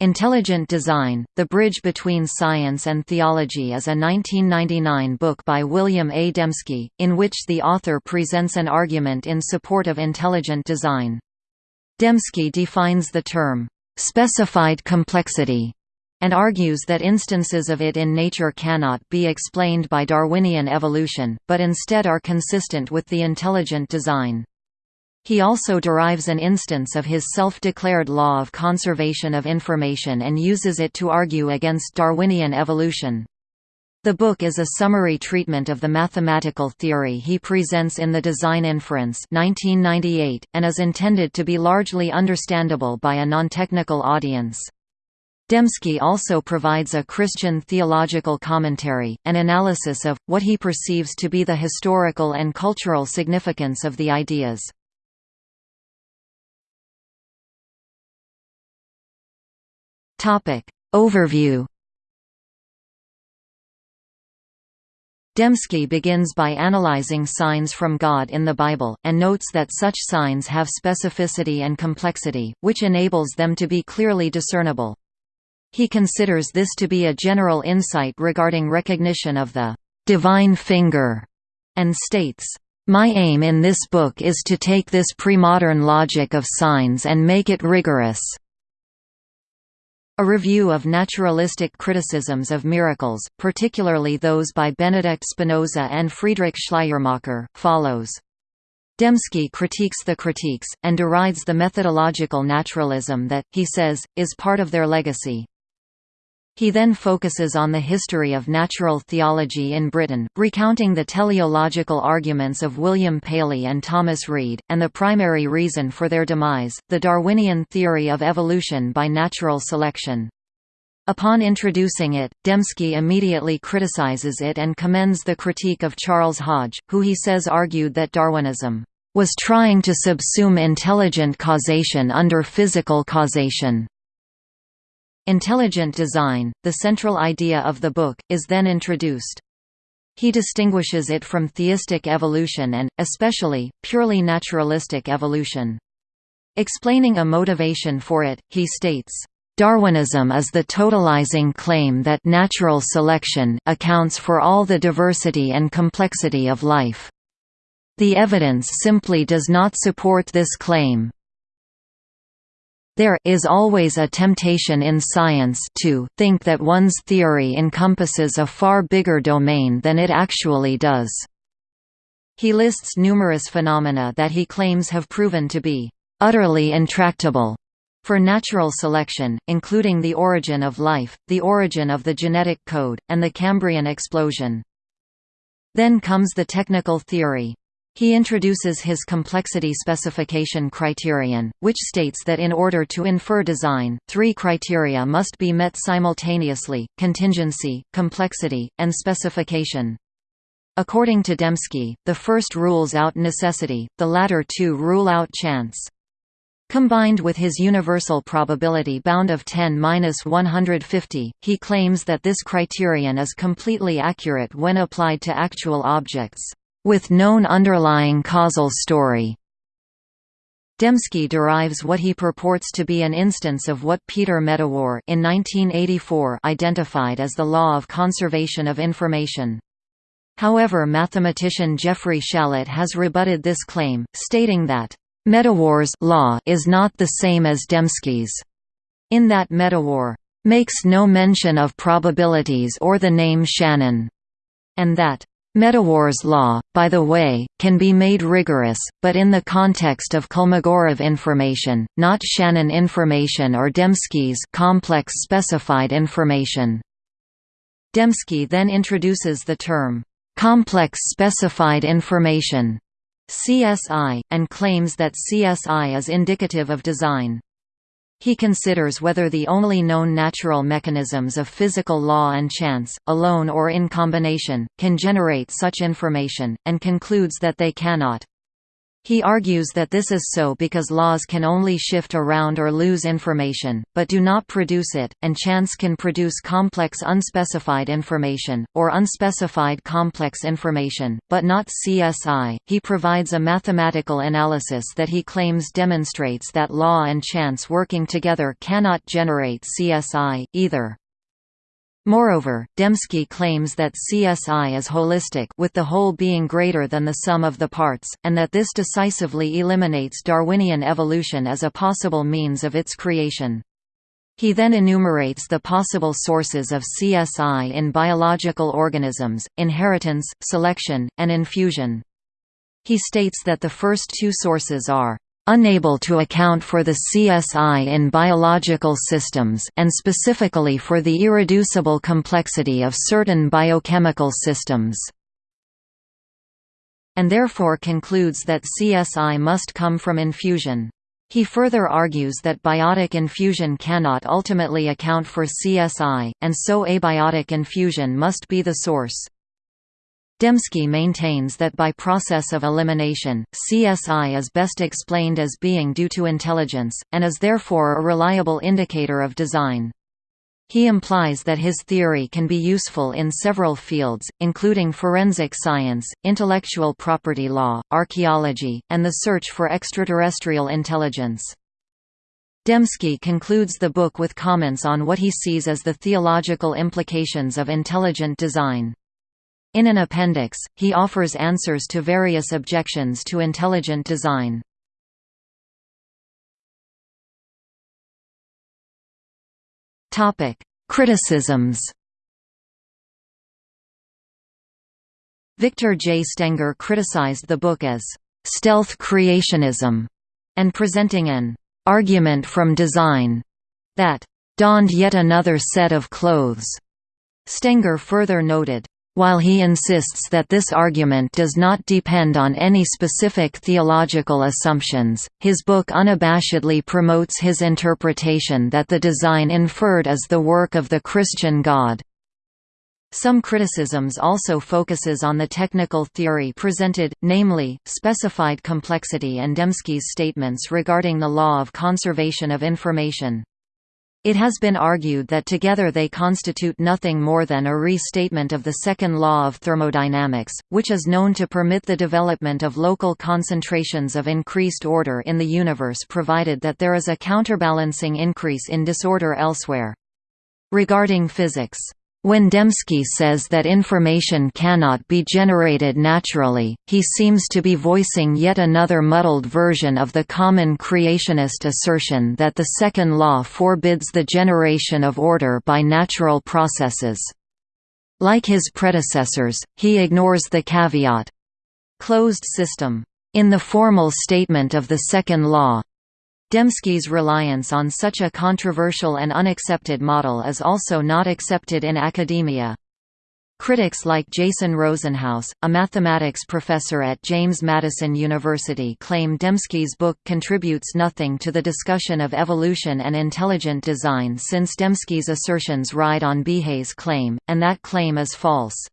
Intelligent Design, The Bridge Between Science and Theology is a 1999 book by William A. Dembski, in which the author presents an argument in support of intelligent design. Dembski defines the term, "...specified complexity", and argues that instances of it in nature cannot be explained by Darwinian evolution, but instead are consistent with the intelligent design. He also derives an instance of his self-declared law of conservation of information and uses it to argue against Darwinian evolution. The book is a summary treatment of the mathematical theory he presents in The Design Inference 1998, and is intended to be largely understandable by a non-technical audience. Dembski also provides a Christian theological commentary, an analysis of, what he perceives to be the historical and cultural significance of the ideas. Topic. Overview Dembski begins by analyzing signs from God in the Bible, and notes that such signs have specificity and complexity, which enables them to be clearly discernible. He considers this to be a general insight regarding recognition of the «divine finger» and states, my aim in this book is to take this premodern logic of signs and make it rigorous. A review of naturalistic criticisms of miracles, particularly those by Benedict Spinoza and Friedrich Schleiermacher, follows. Dembski critiques the critiques, and derides the methodological naturalism that, he says, is part of their legacy. He then focuses on the history of natural theology in Britain, recounting the teleological arguments of William Paley and Thomas Reid, and the primary reason for their demise, the Darwinian theory of evolution by natural selection. Upon introducing it, Dembski immediately criticizes it and commends the critique of Charles Hodge, who he says argued that Darwinism was trying to subsume intelligent causation under physical causation. Intelligent design, the central idea of the book, is then introduced. He distinguishes it from theistic evolution and, especially, purely naturalistic evolution. Explaining a motivation for it, he states, Darwinism is the totalizing claim that natural selection accounts for all the diversity and complexity of life. The evidence simply does not support this claim. There is always a temptation in science to think that one's theory encompasses a far bigger domain than it actually does. He lists numerous phenomena that he claims have proven to be utterly intractable for natural selection, including the origin of life, the origin of the genetic code, and the Cambrian explosion. Then comes the technical theory. He introduces his complexity specification criterion, which states that in order to infer design, three criteria must be met simultaneously, contingency, complexity, and specification. According to Dembski, the first rules out necessity, the latter two rule out chance. Combined with his universal probability bound of 10-150, he claims that this criterion is completely accurate when applied to actual objects with known underlying causal story. Dembski derives what he purports to be an instance of what Peter Medawar in 1984 identified as the law of conservation of information. However mathematician Jeffrey Shallit has rebutted this claim, stating that, "...Medawar's law is not the same as Dembski's. In that Medawar makes no mention of probabilities or the name Shannon, and that Medawar's law, by the way, can be made rigorous, but in the context of Kolmogorov information, not Shannon information or Dembski's complex specified information. Dembski then introduces the term, "...complex specified information", CSI, and claims that CSI is indicative of design. He considers whether the only known natural mechanisms of physical law and chance, alone or in combination, can generate such information, and concludes that they cannot. He argues that this is so because laws can only shift around or lose information, but do not produce it, and chance can produce complex unspecified information, or unspecified complex information, but not CSI. He provides a mathematical analysis that he claims demonstrates that law and chance working together cannot generate CSI, either. Moreover, Dembski claims that CSI is holistic with the whole being greater than the sum of the parts, and that this decisively eliminates Darwinian evolution as a possible means of its creation. He then enumerates the possible sources of CSI in biological organisms, inheritance, selection, and infusion. He states that the first two sources are unable to account for the CSI in biological systems and specifically for the irreducible complexity of certain biochemical systems and therefore concludes that CSI must come from infusion. He further argues that biotic infusion cannot ultimately account for CSI, and so abiotic infusion must be the source. Dembski maintains that by process of elimination, CSI is best explained as being due to intelligence, and is therefore a reliable indicator of design. He implies that his theory can be useful in several fields, including forensic science, intellectual property law, archaeology, and the search for extraterrestrial intelligence. Dembski concludes the book with comments on what he sees as the theological implications of intelligent design. In an appendix, he offers answers to various objections to intelligent design. Criticisms Victor J. Stenger criticized the book as «stealth creationism» and presenting an «argument from design» that «donned yet another set of clothes». Stenger further noted, while he insists that this argument does not depend on any specific theological assumptions, his book unabashedly promotes his interpretation that the design inferred is the work of the Christian God. Some criticisms also focuses on the technical theory presented, namely, specified complexity and Dembski's statements regarding the law of conservation of information. It has been argued that together they constitute nothing more than a restatement of the second law of thermodynamics, which is known to permit the development of local concentrations of increased order in the universe provided that there is a counterbalancing increase in disorder elsewhere. Regarding physics when Dembski says that information cannot be generated naturally, he seems to be voicing yet another muddled version of the common creationist assertion that the second law forbids the generation of order by natural processes. Like his predecessors, he ignores the caveat, closed system, in the formal statement of the second law, Dembski's reliance on such a controversial and unaccepted model is also not accepted in academia. Critics like Jason Rosenhouse, a mathematics professor at James Madison University claim Dembski's book contributes nothing to the discussion of evolution and intelligent design since Dembski's assertions ride on Behe's claim, and that claim is false.